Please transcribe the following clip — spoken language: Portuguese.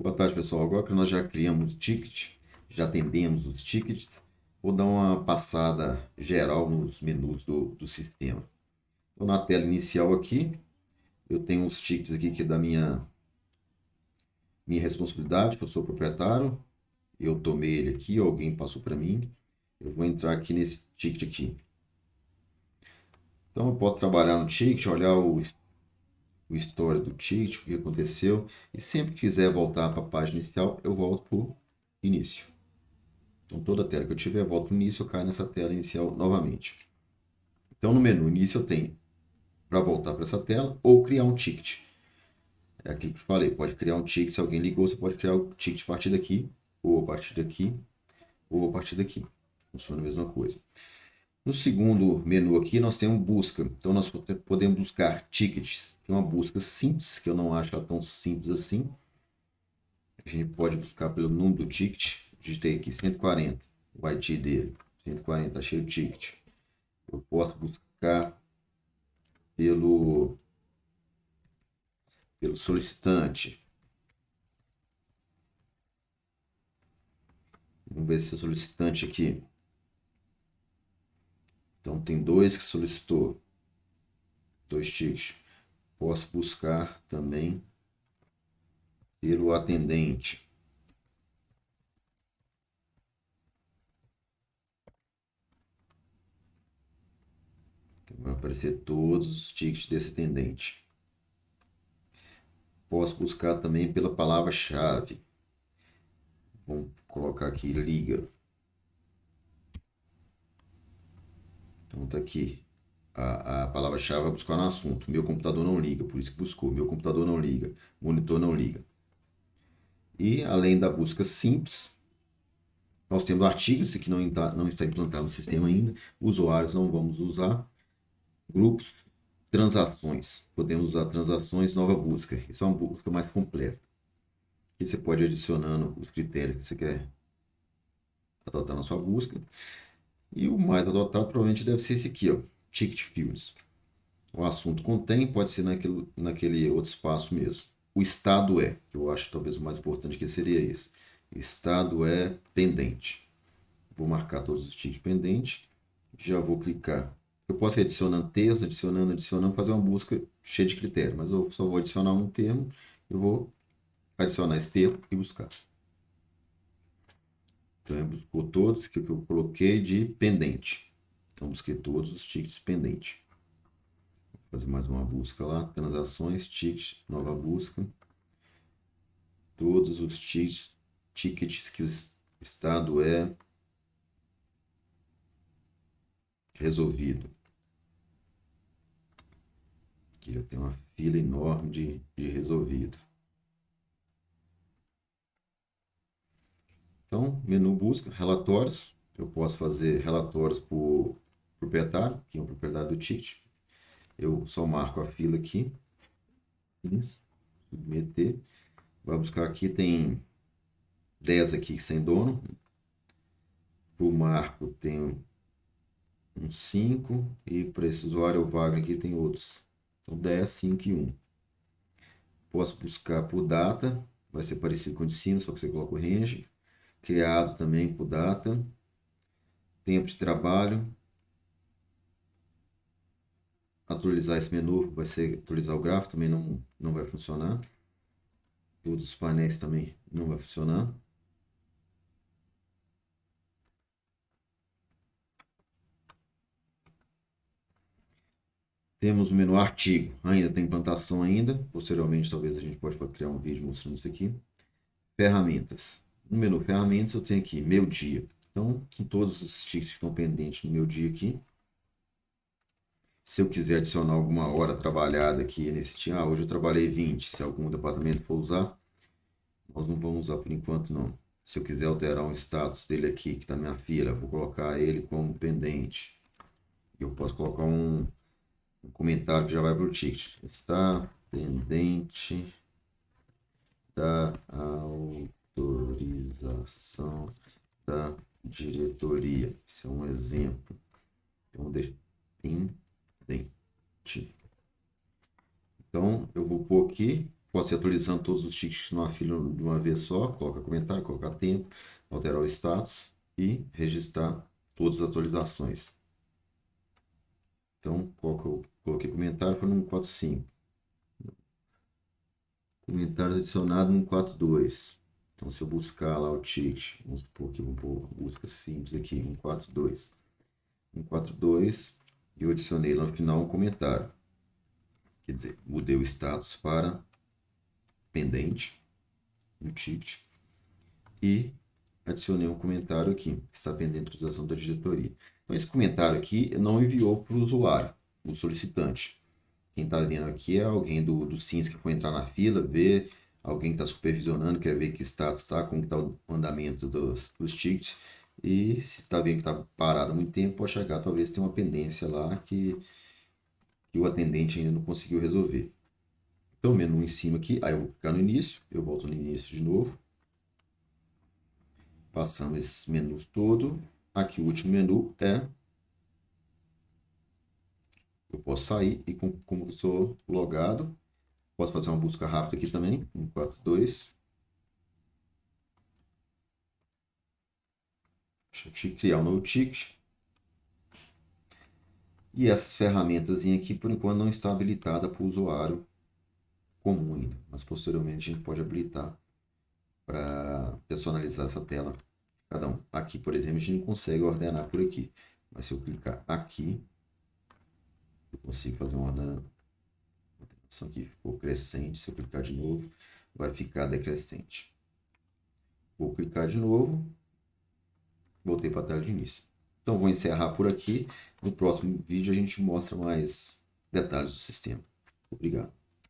Boa tarde, pessoal. Agora que nós já criamos o ticket, já atendemos os tickets, vou dar uma passada geral nos menus do, do sistema. Então, na tela inicial aqui, eu tenho os tickets aqui que é da minha, minha responsabilidade, que eu sou proprietário. Eu tomei ele aqui, alguém passou para mim. Eu vou entrar aqui nesse ticket aqui. Então, eu posso trabalhar no ticket, olhar o o história do ticket, o que aconteceu. E sempre que quiser voltar para a página inicial, eu volto para o início. Então, toda tela que eu tiver, eu volto no início, eu caio nessa tela inicial novamente. Então, no menu início, eu tenho para voltar para essa tela ou criar um ticket. É aquilo que eu falei, pode criar um ticket, se alguém ligou, você pode criar o um ticket a partir daqui, ou a partir daqui, ou a partir daqui. Funciona a mesma coisa. No segundo menu aqui, nós temos busca. Então, nós podemos buscar tickets. Tem uma busca simples, que eu não acho ela tão simples assim. A gente pode buscar pelo número do ticket. Digitei aqui 140, o ID dele. 140, achei o ticket. Eu posso buscar pelo, pelo solicitante. Vamos ver se é solicitante aqui. Então, tem dois que solicitou. Dois tickets. Posso buscar também pelo atendente. Vai aparecer todos os tickets desse atendente. Posso buscar também pela palavra-chave. Vamos colocar aqui liga. Tá aqui. A, a palavra-chave vai buscar no assunto. Meu computador não liga, por isso que buscou. Meu computador não liga. Monitor não liga. E além da busca simples, nós temos artigos que não não está implantado no sistema ainda. Usuários não vamos usar. Grupos, transações. Podemos usar transações, nova busca. Isso é uma busca mais completa. Aqui você pode adicionando os critérios que você quer adotar na sua busca. E o mais adotado provavelmente deve ser esse aqui, ó, Ticket Fields. O assunto contém, pode ser naquele, naquele outro espaço mesmo. O estado é, eu acho talvez o mais importante que seria esse. Estado é pendente. Vou marcar todos os tickets pendentes. Já vou clicar. Eu posso ir adicionando texto, adicionando, adicionando, fazer uma busca cheia de critérios. Mas eu só vou adicionar um termo. Eu vou adicionar esse termo e buscar. Então, buscou todos que eu coloquei de pendente. Então, busquei todos os tickets pendente. Vou fazer mais uma busca lá. Transações, tickets, nova busca. Todos os tickets, tickets que o estado é resolvido. Aqui já tem uma fila enorme de, de resolvido. Então, menu busca, relatórios. Eu posso fazer relatórios por proprietário, que é o proprietário do ticket. Eu só marco a fila aqui. Submeter. Vai buscar aqui, tem 10 aqui sem dono. O marco tem um 5. E para esse usuário, o aqui, tem outros. Então, 10, 5 e 1. Posso buscar por data. Vai ser parecido com o de cima, só que você coloca o range criado também por data, tempo de trabalho, atualizar esse menu vai ser atualizar o gráfico, também não, não vai funcionar. Todos os painéis também não vai funcionar. Temos o menu artigo, ainda tem implantação ainda. Posteriormente, talvez a gente pode criar um vídeo mostrando isso aqui. Ferramentas. No menu ferramentas eu tenho aqui meu dia. Então, são todos os tickets que estão pendentes no meu dia aqui. Se eu quiser adicionar alguma hora trabalhada aqui nesse dia, ah, hoje eu trabalhei 20, se algum departamento for usar, nós não vamos usar por enquanto não. Se eu quiser alterar um status dele aqui, que está na minha fila, vou colocar ele como pendente. Eu posso colocar um, um comentário que já vai para o ticket. Está pendente da autorização da diretoria. Isso é um exemplo. Então, pendente. Então, eu vou pôr aqui, posso atualizando todos os tickets numa fila de uma vez só, coloca comentário, colocar tempo, alterar o status e registrar todas as atualizações. Então, qual que eu coloquei comentário foi no 145. Comentários adicionado no 142. Então, se eu buscar lá o ticket, vamos supor que vamos pôr busca simples aqui, 142. 142, e eu adicionei lá no final um comentário. Quer dizer, mudei o status para pendente no ticket e adicionei um comentário aqui, está pendente de utilização da diretoria. Então, esse comentário aqui não enviou para o usuário, o solicitante. Quem está vendo aqui é alguém do, do SINS que foi entrar na fila, ver alguém está supervisionando, quer ver que status está, como está o andamento dos, dos tickets. E se está vendo que está parado há muito tempo, pode chegar, talvez tenha uma pendência lá que, que o atendente ainda não conseguiu resolver. Então, menu em cima aqui, aí eu vou clicar no início, eu volto no início de novo. Passamos esses menus todo. Aqui o último menu é... Eu posso sair e como estou logado, posso fazer uma busca rápida aqui também, 142. Deixa eu criar um novo ticket. E essas ferramentas aqui, por enquanto, não estão habilitadas para o usuário comum ainda, mas posteriormente a gente pode habilitar para personalizar essa tela cada um. Aqui, por exemplo, a gente não consegue ordenar por aqui, mas se eu clicar aqui, eu consigo fazer uma ordenação aqui, ficou crescente, se eu clicar de novo, vai ficar decrescente. Vou clicar de novo, voltei para a tela de início. Então, vou encerrar por aqui. No próximo vídeo, a gente mostra mais detalhes do sistema. Obrigado.